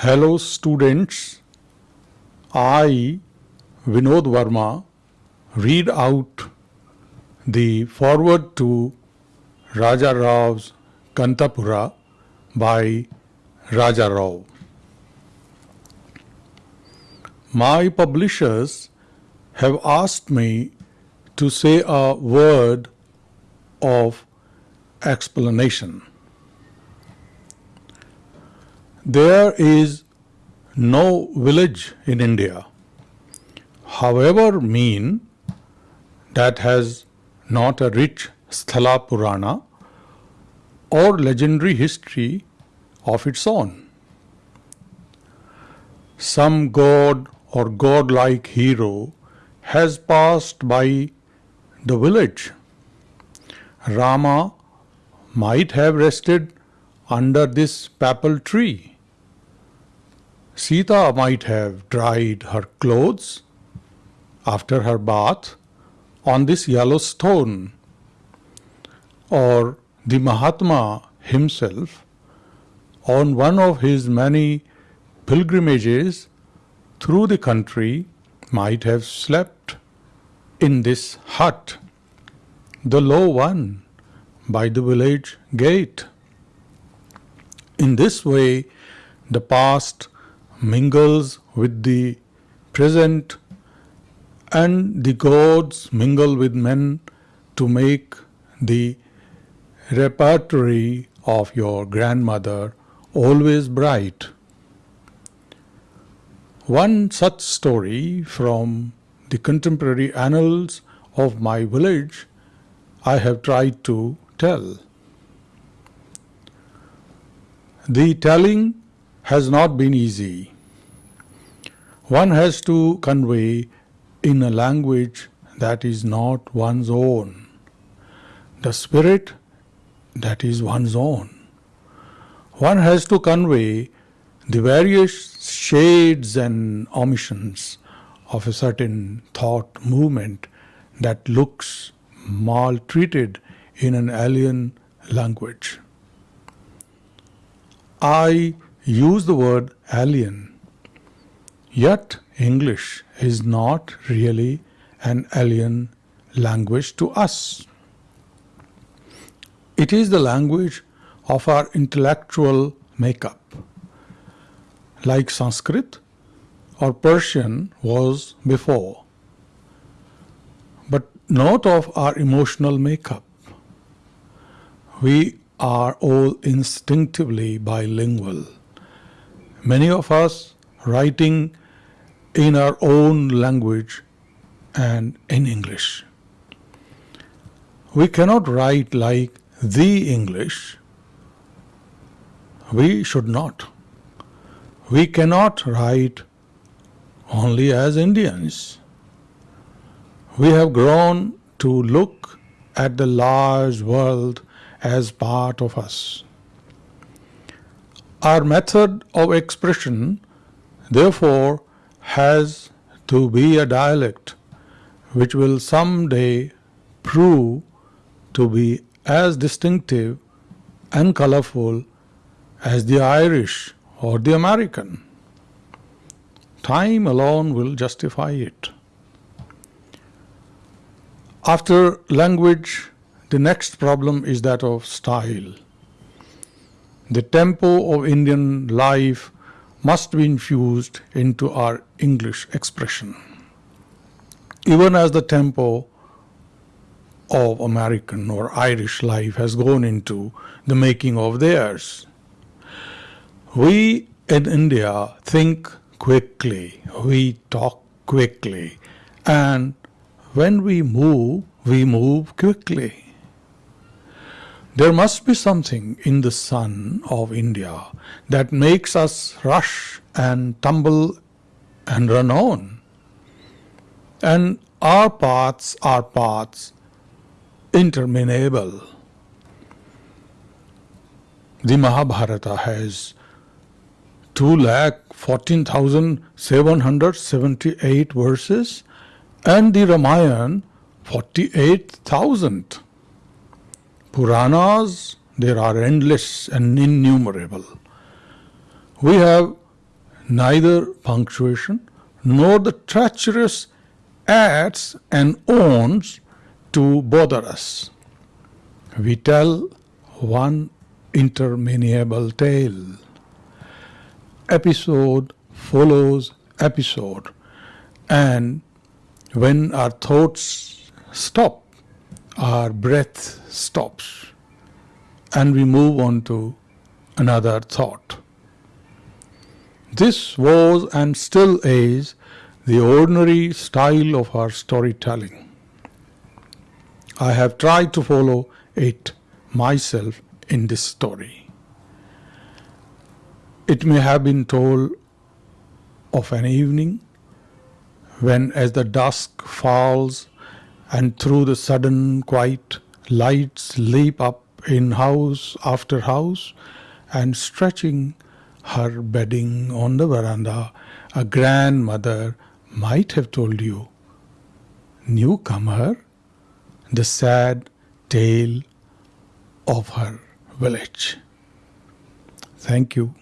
Hello students, I Vinod Verma read out the forward to Raja Rao's Kanthapura by Raja Rao. My publishers have asked me to say a word of explanation. There is no village in India, however mean, that has not a rich Sthala Purana or legendary history of its own. Some god or godlike hero has passed by the village. Rama might have rested under this pipal tree. Sita might have dried her clothes after her bath on this yellow stone, or the Mahatma himself on one of his many pilgrimages through the country might have slept in this hut, the low one by the village gate. In this way, the past mingles with the present and the gods mingle with men to make the repertory of your grandmother always bright. One such story from the contemporary annals of my village I have tried to tell. The telling has not been easy. One has to convey in a language that is not one's own, the spirit that is one's own. One has to convey the various shades and omissions of a certain thought movement that looks maltreated in an alien language. I use the word alien, yet English is not really an alien language to us. It is the language of our intellectual makeup. Like Sanskrit or Persian was before, but not of our emotional makeup. We are all instinctively bilingual many of us writing in our own language and in English. We cannot write like the English. We should not. We cannot write only as Indians. We have grown to look at the large world as part of us. Our method of expression therefore has to be a dialect which will someday prove to be as distinctive and colorful as the Irish or the American. Time alone will justify it. After language, the next problem is that of style. The tempo of Indian life must be infused into our English expression. Even as the tempo of American or Irish life has gone into the making of theirs. We in India think quickly, we talk quickly, and when we move, we move quickly. There must be something in the sun of India that makes us rush and tumble and run on. And our paths are paths interminable. The Mahabharata has 2,14,778 verses and the Ramayana 48,000. Puranas, there are endless and innumerable. We have neither punctuation nor the treacherous adds and owns to bother us. We tell one interminable tale. Episode follows episode, and when our thoughts stop, our breath stops, and we move on to another thought. This was and still is the ordinary style of our storytelling. I have tried to follow it myself in this story. It may have been told of an evening when, as the dusk falls and through the sudden quiet, lights leap up in house after house, and stretching her bedding on the veranda, a grandmother might have told you, Newcomer, the sad tale of her village. Thank you.